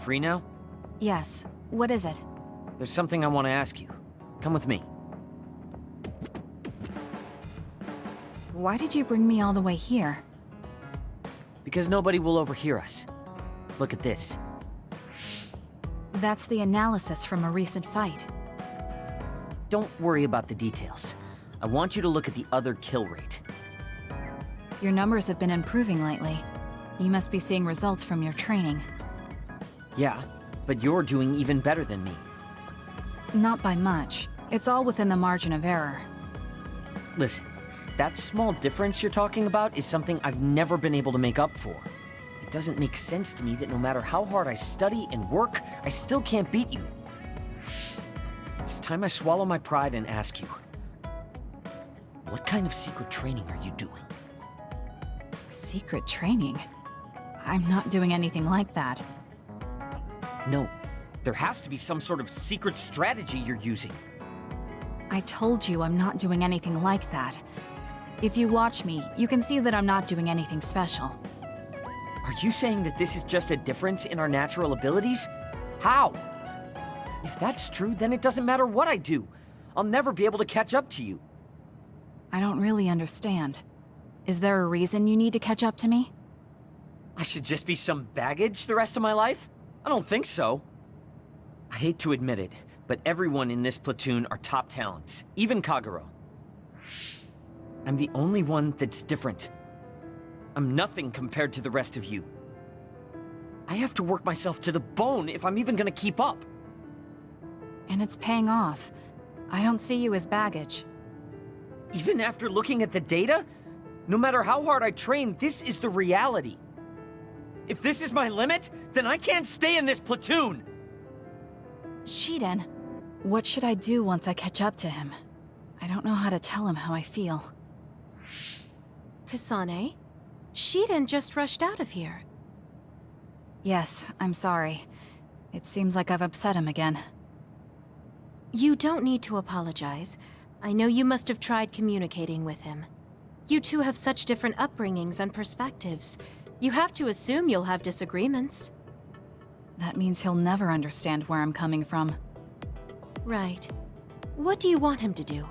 free now? Yes. What is it? There's something I want to ask you. Come with me. Why did you bring me all the way here? Because nobody will overhear us. Look at this. That's the analysis from a recent fight. Don't worry about the details. I want you to look at the other kill rate. Your numbers have been improving lately. You must be seeing results from your training. Yeah, but you're doing even better than me. Not by much. It's all within the margin of error. Listen, that small difference you're talking about is something I've never been able to make up for. It doesn't make sense to me that no matter how hard I study and work, I still can't beat you. It's time I swallow my pride and ask you. What kind of secret training are you doing? Secret training? I'm not doing anything like that. No, there has to be some sort of secret strategy you're using. I told you I'm not doing anything like that. If you watch me, you can see that I'm not doing anything special. Are you saying that this is just a difference in our natural abilities? How? If that's true, then it doesn't matter what I do. I'll never be able to catch up to you. I don't really understand. Is there a reason you need to catch up to me? I should just be some baggage the rest of my life? I don't think so. I hate to admit it, but everyone in this platoon are top talents, even Kagero. I'm the only one that's different. I'm nothing compared to the rest of you. I have to work myself to the bone if I'm even gonna keep up. And it's paying off. I don't see you as baggage. Even after looking at the data? No matter how hard I train, this is the reality. If this is my limit, then I can't stay in this platoon! Shiden, what should I do once I catch up to him? I don't know how to tell him how I feel. Kasane? Shiden just rushed out of here. Yes, I'm sorry. It seems like I've upset him again. You don't need to apologize. I know you must have tried communicating with him. You two have such different upbringings and perspectives. You have to assume you'll have disagreements. That means he'll never understand where I'm coming from. Right. What do you want him to do?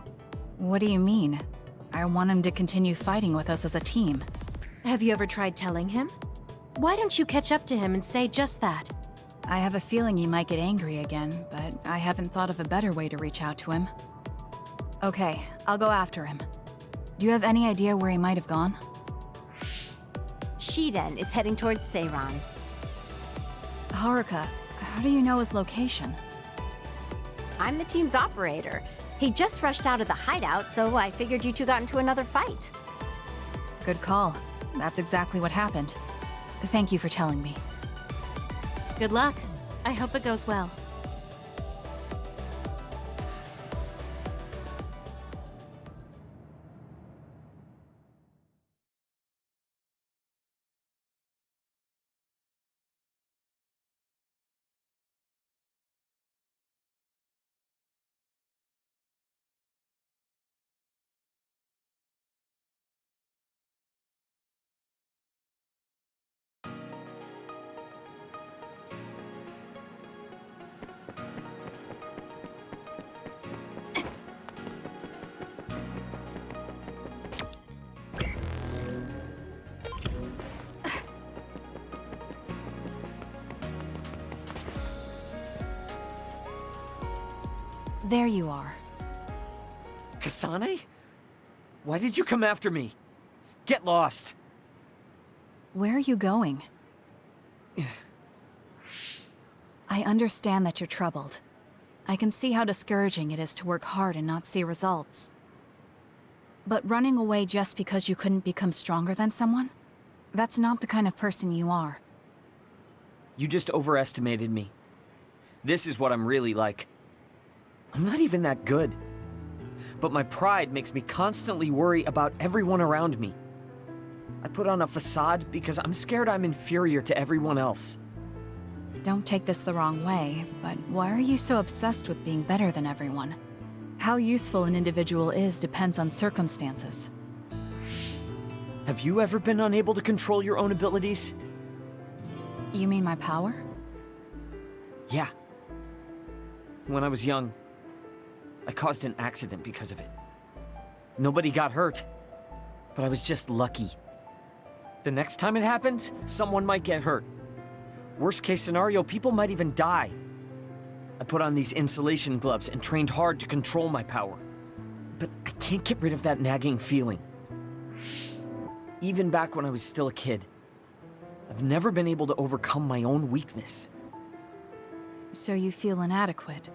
What do you mean? I want him to continue fighting with us as a team. Have you ever tried telling him? Why don't you catch up to him and say just that? I have a feeling he might get angry again, but I haven't thought of a better way to reach out to him. Okay, I'll go after him. Do you have any idea where he might have gone? Shiden is heading towards Seiran. Haruka, how do you know his location? I'm the team's operator. He just rushed out of the hideout, so I figured you two got into another fight. Good call. That's exactly what happened. Thank you for telling me. Good luck. I hope it goes well. There you are. Kasane? Why did you come after me? Get lost! Where are you going? I understand that you're troubled. I can see how discouraging it is to work hard and not see results. But running away just because you couldn't become stronger than someone? That's not the kind of person you are. You just overestimated me. This is what I'm really like. I'm not even that good. But my pride makes me constantly worry about everyone around me. I put on a facade because I'm scared I'm inferior to everyone else. Don't take this the wrong way, but why are you so obsessed with being better than everyone? How useful an individual is depends on circumstances. Have you ever been unable to control your own abilities? You mean my power? Yeah. When I was young, I caused an accident because of it. Nobody got hurt, but I was just lucky. The next time it happens, someone might get hurt. Worst case scenario, people might even die. I put on these insulation gloves and trained hard to control my power. But I can't get rid of that nagging feeling. Even back when I was still a kid, I've never been able to overcome my own weakness. So you feel inadequate.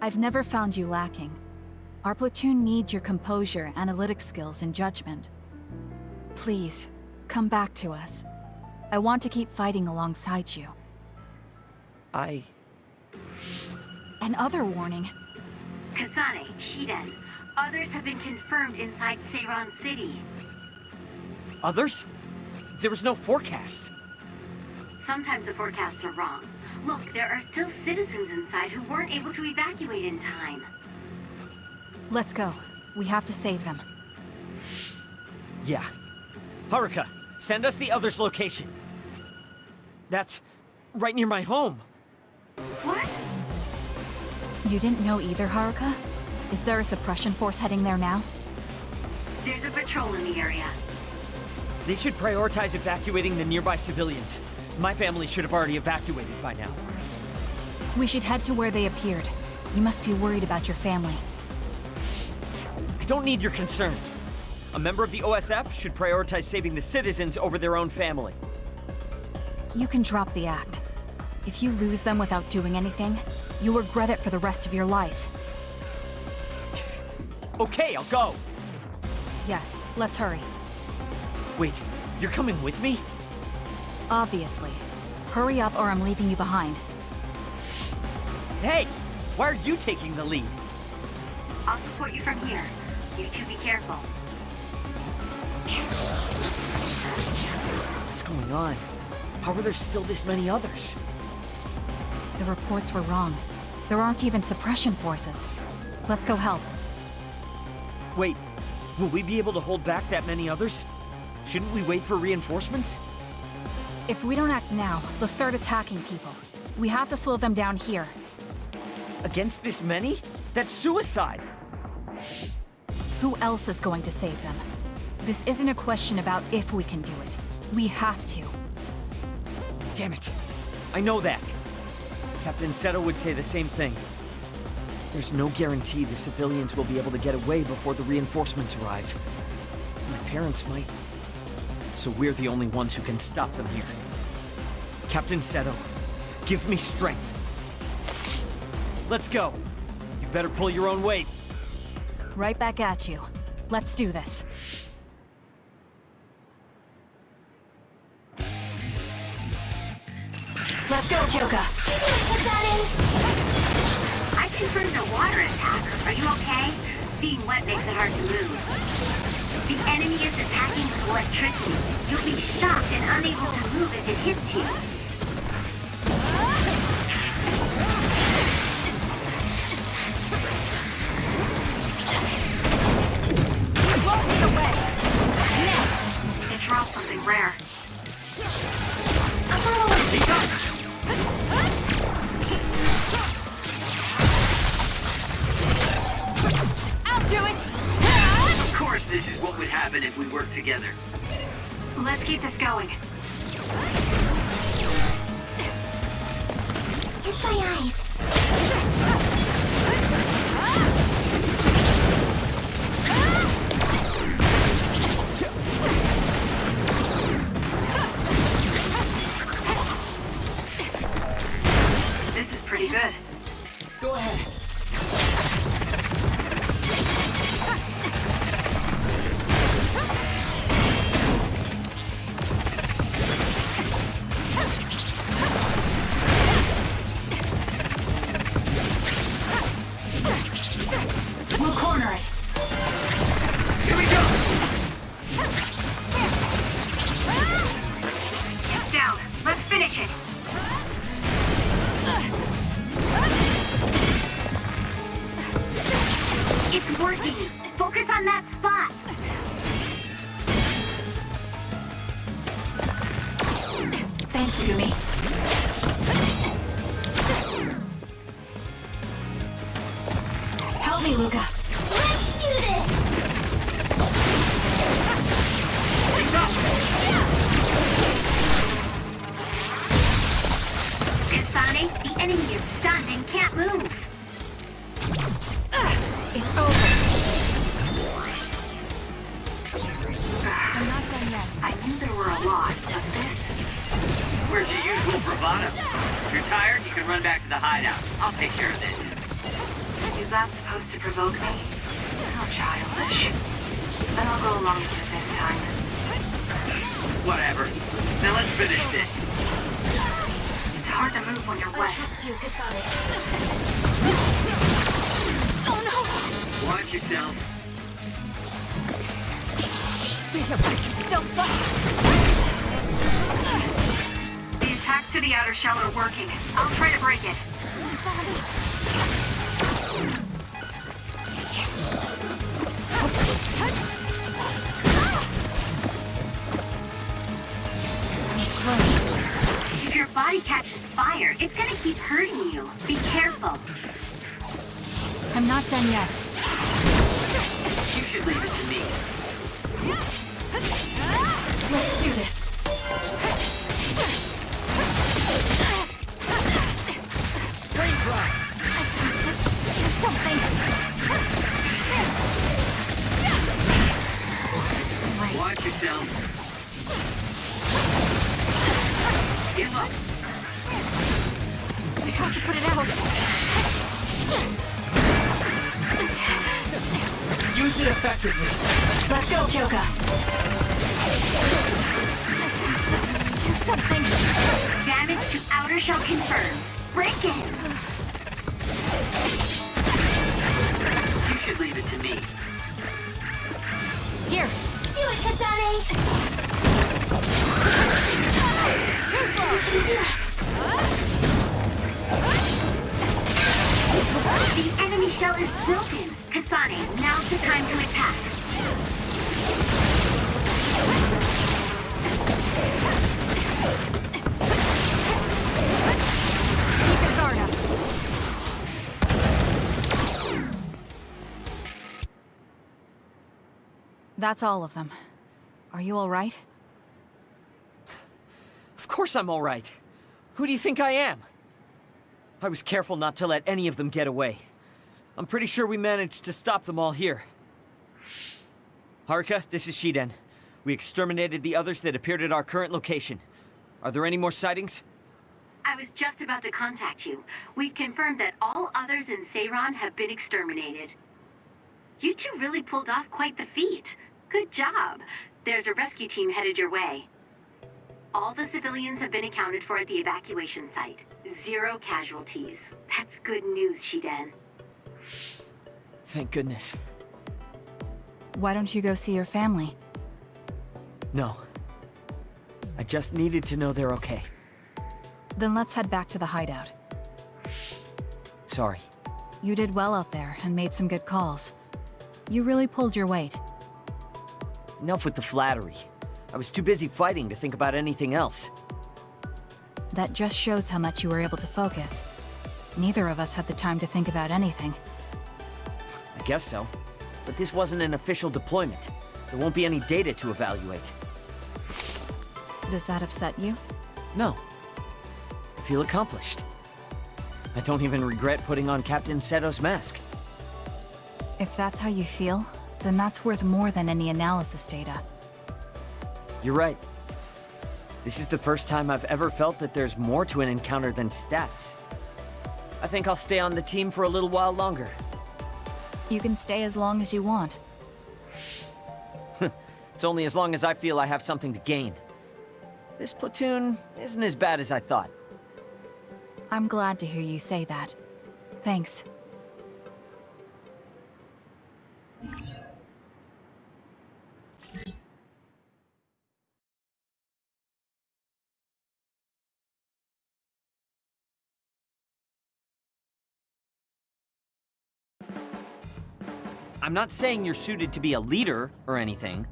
I've never found you lacking. Our platoon needs your composure, analytic skills, and judgment. Please, come back to us. I want to keep fighting alongside you. I... Another warning. Kasane, Shiden, others have been confirmed inside Seiran City. Others? There was no forecast. Sometimes the forecasts are wrong. Look, there are still citizens inside who weren't able to evacuate in time. Let's go. We have to save them. Yeah. Haruka, send us the other's location. That's right near my home. What? You didn't know either, Haruka? Is there a suppression force heading there now? There's a patrol in the area. They should prioritize evacuating the nearby civilians. My family should have already evacuated by now. We should head to where they appeared. You must be worried about your family. I don't need your concern. A member of the OSF should prioritize saving the citizens over their own family. You can drop the act. If you lose them without doing anything, you'll regret it for the rest of your life. Okay, I'll go. Yes, let's hurry. Wait, you're coming with me? Obviously. Hurry up or I'm leaving you behind. Hey! Why are you taking the lead? I'll support you from here. You two be careful. What's going on? How are there still this many others? The reports were wrong. There aren't even suppression forces. Let's go help. Wait, will we be able to hold back that many others? Shouldn't we wait for reinforcements? If we don't act now, they'll start attacking people. We have to slow them down here. Against this many? That's suicide! Who else is going to save them? This isn't a question about if we can do it. We have to. Damn it. I know that. Captain Seto would say the same thing. There's no guarantee the civilians will be able to get away before the reinforcements arrive. My parents might. So we're the only ones who can stop them here. Captain Seto, give me strength. Let's go. You better pull your own weight. Right back at you. Let's do this. Let's go, Kyoka! I confirmed a water attack. Are you okay? Being wet makes it hard to move. The enemy is attacking with electricity. You'll be shocked and unable to move if it hits you. Together. Let's keep this going. Down. Let's finish it. It's working. Focus on that spot. Thanks, Yumi. Help me, Luka. Let's do this! He's up! Kasane, the enemy is stunned and can't move. It's over. I'm not done yet. I knew there were a lot, but this... Where's your usual bravado? If you're tired, you can run back to the hideout. I'll take care of this. Is that supposed to provoke me? How childish. Then I'll go along with it this time. Whatever. Now let's finish this. It's hard to move when you're wet. you, Kasane. Oh, Watch yourself. Still fight. The attacks to the outer shell are working. I'll try to break it. Keep hurting you. Be careful. I'm not done yet. You should leave it to me. Let's do this. Brain drop! I have to do something. Just wait. Watch yourself. Give up. We have to put it out. Use it effectively. Let's go, Kyoka. Do something. Damage to outer shell confirmed. Break it. That's all of them. Are you all right? Of course I'm all right. Who do you think I am? I was careful not to let any of them get away. I'm pretty sure we managed to stop them all here. Haruka, this is Shiden. We exterminated the others that appeared at our current location. Are there any more sightings? I was just about to contact you. We've confirmed that all others in Seiran have been exterminated. You two really pulled off quite the feat. Good job. There's a rescue team headed your way. All the civilians have been accounted for at the evacuation site. Zero casualties. That's good news, Shiden. Thank goodness. Why don't you go see your family? No. I just needed to know they're okay. Then let's head back to the hideout. Sorry. You did well out there and made some good calls. You really pulled your weight. Enough with the flattery. I was too busy fighting to think about anything else. That just shows how much you were able to focus. Neither of us had the time to think about anything. I guess so. But this wasn't an official deployment. There won't be any data to evaluate. Does that upset you? No. I feel accomplished. I don't even regret putting on Captain Seto's mask. If that's how you feel, then that's worth more than any analysis data. You're right. This is the first time I've ever felt that there's more to an encounter than stats. I think I'll stay on the team for a little while longer. You can stay as long as you want. It's only as long as I feel I have something to gain. This platoon isn't as bad as I thought. I'm glad to hear you say that. Thanks. Not saying you're suited to be a leader or anything.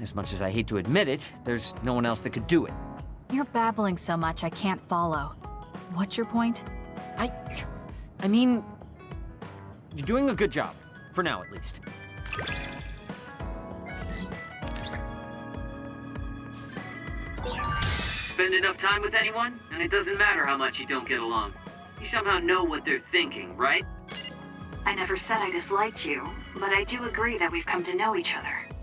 As much as I hate to admit it, there's no one else that could do it. You're babbling so much I can't follow. What's your point? I... I mean... You're doing a good job. For now, at least. Spend enough time with anyone, and it doesn't matter how much you don't get along. You somehow know what they're thinking, right? I never said I disliked you, but I do agree that we've come to know each other.